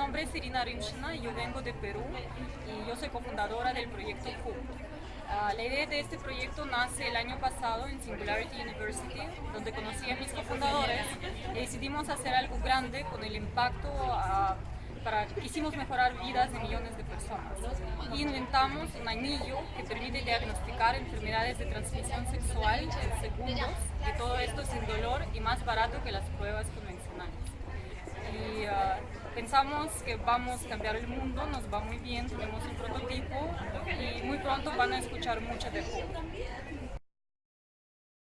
nombre es Irina Rimshina yo vengo de Perú y yo soy cofundadora del proyecto CUP. Ah, la idea de este proyecto nace el año pasado en Singularity University, donde conocí a mis cofundadores y decidimos hacer algo grande con el impacto ah, para quisimos mejorar vidas de millones de personas. Y inventamos un anillo que permite diagnosticar enfermedades de transmisión sexual en segundos y todo esto sin dolor y más barato que las pruebas convencionales. Pensamos que vamos a cambiar el mundo, nos va muy bien, tenemos un prototipo y muy pronto van a escuchar mucho de Hope.